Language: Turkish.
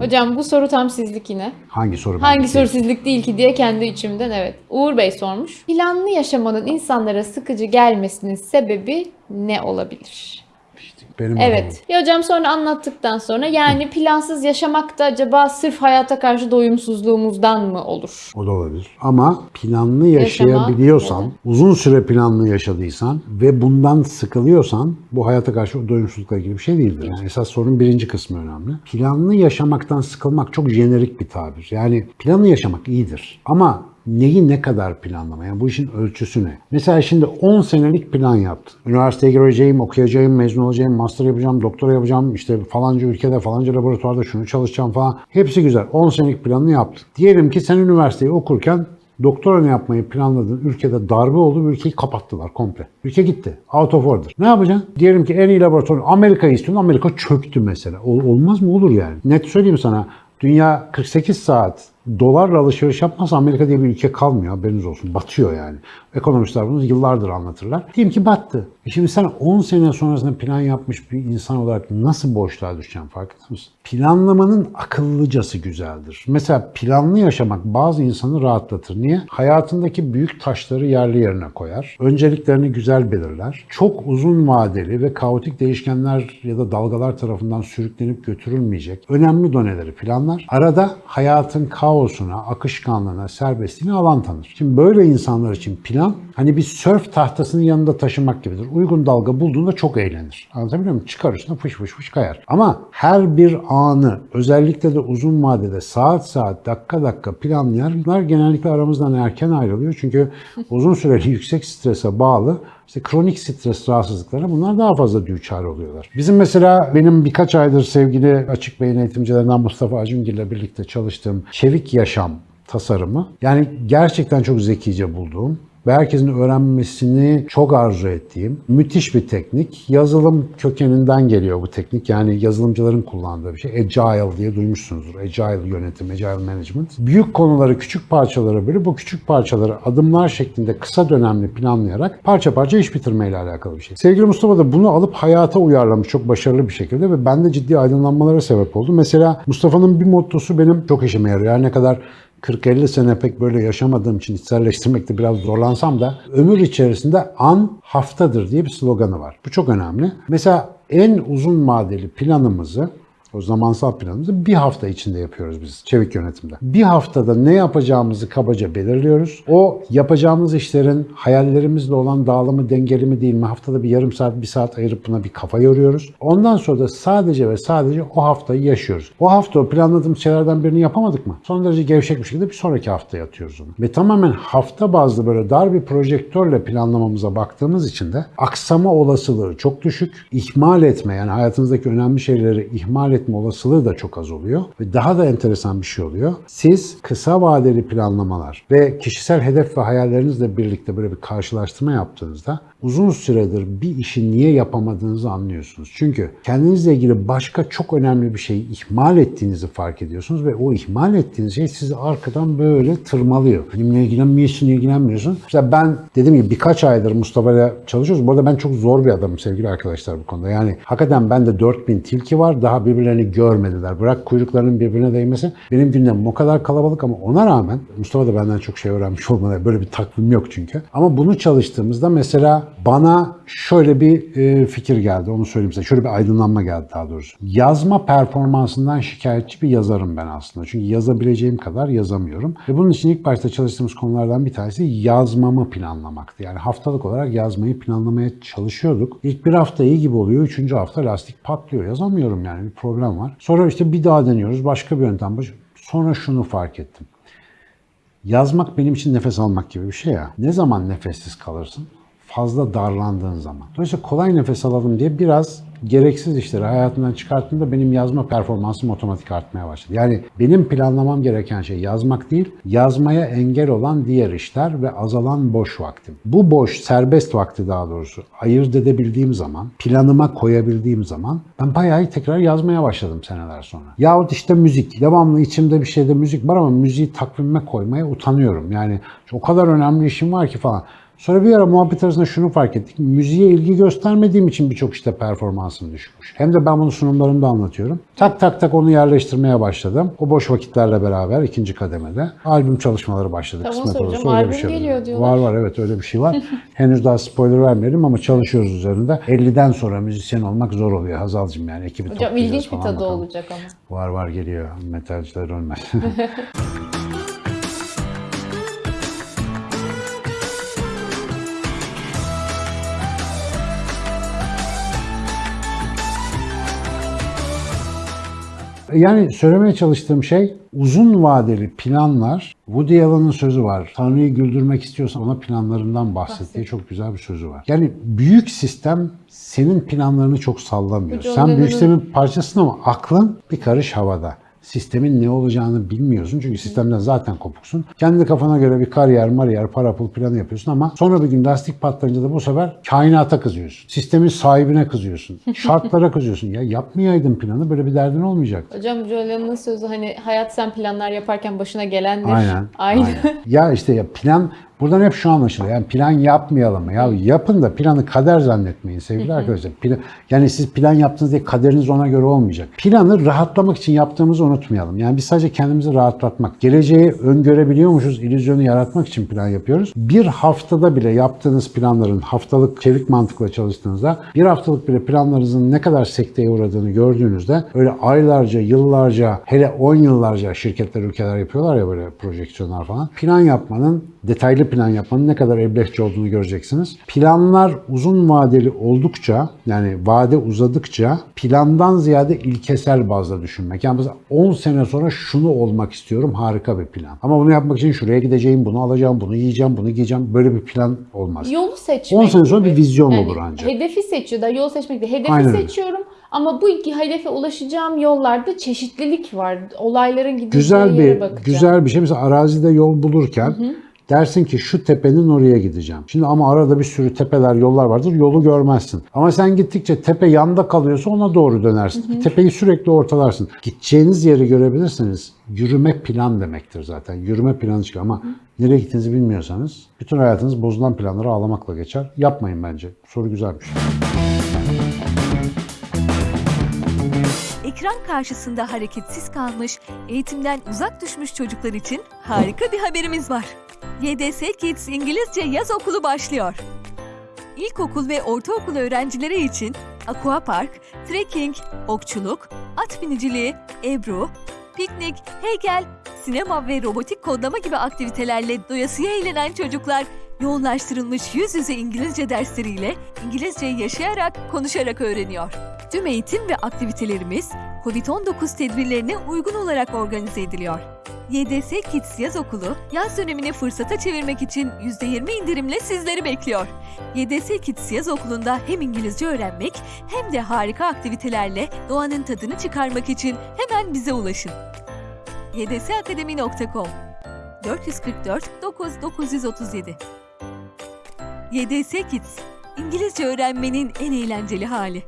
Hocam bu soru tam sizlik yine. Hangi soru? Hangi soru sizlik değil ki diye kendi içimden evet. Uğur Bey sormuş. Planlı yaşamanın insanlara sıkıcı gelmesinin sebebi ne olabilir? Benim Evet. Ya hocam sonra anlattıktan sonra yani plansız yaşamak da acaba sırf hayata karşı doyumsuzluğumuzdan mı olur? O da olabilir. Ama planlı Yaşama, yaşayabiliyorsan, evet. uzun süre planlı yaşadıysan ve bundan sıkılıyorsan bu hayata karşı doyumsuzlukla ilgili bir şey değildir. Yani esas sorunun birinci kısmı önemli. Planlı yaşamaktan sıkılmak çok jenerik bir tabir. Yani planlı yaşamak iyidir. Ama neyi ne kadar planlama? Yani bu işin ölçüsü ne? Mesela şimdi 10 senelik plan yaptın. Üniversiteye gireceğim, okuyacağım, mezun olacağım, master yapacağım, doktora yapacağım, işte falanca ülkede, falanca laboratuvarda şunu çalışacağım falan. Hepsi güzel. 10 senelik planını yaptın. Diyelim ki sen üniversiteyi okurken doktoranı yapmayı planladığın ülkede darbe oldu ve ülkeyi kapattılar komple. Ülke gitti. Out of order. Ne yapacaksın? Diyelim ki en iyi laboratuvar Amerika'yı istiyorsun. Amerika çöktü mesela. Ol- olmaz mı? Olur yani. Net söyleyeyim sana. Dünya 48 saat dolarla alışveriş yapmazsa Amerika diye bir ülke kalmıyor. Haberiniz olsun. Batıyor yani. Ekonomistler bunu yıllardır anlatırlar. Diyelim ki battı. E şimdi sen 10 sene sonrasında plan yapmış bir insan olarak nasıl boşluğa düşeceksin farkında mısın? Planlamanın akıllıcası güzeldir. Mesela planlı yaşamak bazı insanı rahatlatır. Niye? Hayatındaki büyük taşları yerli yerine koyar. Önceliklerini güzel belirler. Çok uzun vadeli ve kaotik değişkenler ya da dalgalar tarafından sürüklenip götürülmeyecek önemli doneleri planlar. Arada hayatın kaosuna, akışkanlığına, serbestliğine alan tanır. Şimdi böyle insanlar için plan hani bir sörf tahtasının yanında taşımak gibidir. Uygun dalga bulduğunda çok eğlenir. Anlatabiliyor muyum? Çıkar üstüne fış fış fış kayar. Ama her bir anı özellikle de uzun vadede saat saat dakika dakika planlayanlar genellikle aramızdan erken ayrılıyor. Çünkü uzun süreli yüksek strese bağlı işte kronik stres rahatsızlıklarına bunlar daha fazla düçar oluyorlar. Bizim mesela benim birkaç aydır sevgili açık beyin eğitimcilerinden Mustafa Acungil ile birlikte çalıştığım Çevik Yaşam tasarımı yani gerçekten çok zekice bulduğum ve herkesin öğrenmesini çok arzu ettiğim müthiş bir teknik. Yazılım kökeninden geliyor bu teknik. Yani yazılımcıların kullandığı bir şey. Agile diye duymuşsunuzdur. Agile yönetim, Agile management. Büyük konuları küçük parçalara bölüp bu küçük parçaları adımlar şeklinde kısa dönemli planlayarak parça parça iş bitirmeyle alakalı bir şey. Sevgili Mustafa da bunu alıp hayata uyarlamış çok başarılı bir şekilde ve bende ciddi aydınlanmalara sebep oldu. Mesela Mustafa'nın bir mottosu benim çok işime yarıyor. Her ne kadar 40-50 sene pek böyle yaşamadığım için içselleştirmekte biraz zorlansam da ömür içerisinde an haftadır diye bir sloganı var. Bu çok önemli. Mesela en uzun vadeli planımızı o zamansal planımızı bir hafta içinde yapıyoruz biz çevik yönetimde. Bir haftada ne yapacağımızı kabaca belirliyoruz. O yapacağımız işlerin hayallerimizle olan dağılımı dengeli mi değil mi haftada bir yarım saat bir saat ayırıp buna bir kafa yoruyoruz. Ondan sonra da sadece ve sadece o haftayı yaşıyoruz. O hafta o planladığımız şeylerden birini yapamadık mı? Son derece gevşek bir şekilde bir sonraki haftaya atıyoruz onu. Ve tamamen hafta bazlı böyle dar bir projektörle planlamamıza baktığımız için de aksama olasılığı çok düşük. İhmal etme yani hayatınızdaki önemli şeyleri ihmal etme olasılığı da çok az oluyor. Ve daha da enteresan bir şey oluyor. Siz kısa vadeli planlamalar ve kişisel hedef ve hayallerinizle birlikte böyle bir karşılaştırma yaptığınızda uzun süredir bir işi niye yapamadığınızı anlıyorsunuz. Çünkü kendinizle ilgili başka çok önemli bir şeyi ihmal ettiğinizi fark ediyorsunuz ve o ihmal ettiğiniz şey sizi arkadan böyle tırmalıyor. Benimle ilgilenmiyorsun, ilgilenmiyorsun. Mesela ben dediğim gibi birkaç aydır Mustafa ile çalışıyoruz. Bu arada ben çok zor bir adamım sevgili arkadaşlar bu konuda. Yani hakikaten bende 4000 tilki var. Daha birbirlerini görmediler. Bırak kuyruklarının birbirine değmesi. Benim gündemim o kadar kalabalık ama ona rağmen Mustafa da benden çok şey öğrenmiş olmalı. Böyle bir takvim yok çünkü. Ama bunu çalıştığımızda mesela bana şöyle bir e, fikir geldi. Onu söyleyeyim size. Şöyle bir aydınlanma geldi daha doğrusu. Yazma performansından şikayetçi bir yazarım ben aslında. Çünkü yazabileceğim kadar yazamıyorum. Ve bunun için ilk başta çalıştığımız konulardan bir tanesi yazmamı planlamaktı. Yani haftalık olarak yazmayı planlamaya çalışıyorduk. İlk bir hafta iyi gibi oluyor. Üçüncü hafta lastik patlıyor. Yazamıyorum yani bir problem var. Sonra işte bir daha deniyoruz. Başka bir yöntem. Sonra şunu fark ettim. Yazmak benim için nefes almak gibi bir şey ya. Ne zaman nefessiz kalırsın? Fazla darlandığın zaman. Dolayısıyla kolay nefes alalım diye biraz gereksiz işleri hayatımdan çıkarttığımda benim yazma performansım otomatik artmaya başladı. Yani benim planlamam gereken şey yazmak değil, yazmaya engel olan diğer işler ve azalan boş vaktim. Bu boş, serbest vakti daha doğrusu ayırt edebildiğim zaman, planıma koyabildiğim zaman ben bayağı tekrar yazmaya başladım seneler sonra. Yahut işte müzik. Devamlı içimde bir şeyde müzik var ama müziği takvime koymaya utanıyorum. Yani o kadar önemli işim var ki falan. Sonra bir ara muhabbet arasında şunu fark ettik. Müziğe ilgi göstermediğim için birçok işte performansım düşmüş. Hem de ben bunu sunumlarımda anlatıyorum. Tak tak tak onu yerleştirmeye başladım. O boş vakitlerle beraber ikinci kademede albüm çalışmaları başladı. Tamam, Kısmet olursa öyle bir Albüm şey geliyor diyorlar. Var var evet öyle bir şey var. Henüz daha spoiler vermeyelim ama çalışıyoruz üzerinde. 50'den sonra müzisyen olmak zor oluyor Hazal'cığım yani ekibi Hocam ilginç bir tadı bakalım. olacak ama. Var var geliyor. Metalciler ölmez. Yani söylemeye çalıştığım şey uzun vadeli planlar. Woody Allen'ın sözü var. Tanrı'yı güldürmek istiyorsan ona planlarından bahset diye çok güzel bir sözü var. Yani büyük sistem senin planlarını çok sallamıyor. Sen büyük sistemin parçasın ama aklın bir karış havada. Sistemin ne olacağını bilmiyorsun çünkü sistemden zaten kopuksun. Kendi kafana göre bir kariyer, mariyer, para pul planı yapıyorsun ama sonra bir gün lastik patlayınca da bu sefer kainata kızıyorsun. Sistemin sahibine kızıyorsun. Şartlara kızıyorsun. Ya yapmayaydın planı böyle bir derdin olmayacaktı. Hocam Julian'ın sözü hani hayat sen planlar yaparken başına gelendir. Aynen. Aynı. aynen. Ya işte ya plan buradan hep şu anlaşılıyor. Yani plan yapmayalım. Ya yapın da planı kader zannetmeyin sevgili arkadaşlar. Plan, yani siz plan yaptınız diye kaderiniz ona göre olmayacak. Planı rahatlamak için yaptığımızı unutmayalım. Yani biz sadece kendimizi rahatlatmak, geleceği öngörebiliyormuşuz, illüzyonu yaratmak için plan yapıyoruz. Bir haftada bile yaptığınız planların haftalık çevik mantıkla çalıştığınızda bir haftalık bile planlarınızın ne kadar sekteye uğradığını gördüğünüzde öyle aylarca, yıllarca, hele 10 yıllarca şirketler, ülkeler yapıyorlar ya böyle projeksiyonlar falan. Plan yapmanın, detaylı plan yapmanın ne kadar eblehçi olduğunu göreceksiniz. Planlar uzun vadeli oldukça, yani vade uzadıkça plandan ziyade ilkesel bazda düşünmek. Yani mesela 10 sene sonra şunu olmak istiyorum harika bir plan. Ama bunu yapmak için şuraya gideceğim, bunu alacağım, bunu yiyeceğim, bunu giyeceğim. Böyle bir plan olmaz. Yolu seçmek 10 sene sonra gibi. bir vizyon Yani olur ancak. Hedefi seçiyor da yol seçmek değil. Hedefi Aynen öyle. seçiyorum ama bu iki hedefe ulaşacağım yollarda çeşitlilik var. Olayların gideceği güzel yere bir bakacağım. güzel bir şey. Mesela arazide yol bulurken dersin ki şu tepenin oraya gideceğim. Şimdi ama arada bir sürü tepeler, yollar vardır. Yolu görmezsin. Ama sen gittikçe tepe yanda kalıyorsa ona doğru dönersin. Tepeyi sürekli ortalarsın. Gideceğiniz yeri görebilirsiniz. Yürüme plan demektir zaten. Yürüme planı çıkıyor ama nereye gittiğinizi bilmiyorsanız bütün hayatınız bozulan planları ağlamakla geçer. Yapmayın bence. Soru güzelmiş. Ekran karşısında hareketsiz kalmış, eğitimden uzak düşmüş çocuklar için harika bir haberimiz var. YDS Kids İngilizce Yaz Okulu başlıyor. İlkokul ve ortaokul öğrencileri için aquapark, trekking, okçuluk, at biniciliği, ebru, piknik, heykel, sinema ve robotik kodlama gibi aktivitelerle doyasıya eğlenen çocuklar yoğunlaştırılmış yüz yüze İngilizce dersleriyle İngilizceyi yaşayarak, konuşarak öğreniyor. Tüm eğitim ve aktivitelerimiz COVID-19 tedbirlerine uygun olarak organize ediliyor. YDS Kids Yaz Okulu, yaz dönemini fırsata çevirmek için %20 indirimle sizleri bekliyor. YDS Kids Yaz Okulu'nda hem İngilizce öğrenmek hem de harika aktivitelerle doğanın tadını çıkarmak için hemen bize ulaşın. ydsakademi.com 444 9 937 YDS Kids, İngilizce öğrenmenin en eğlenceli hali.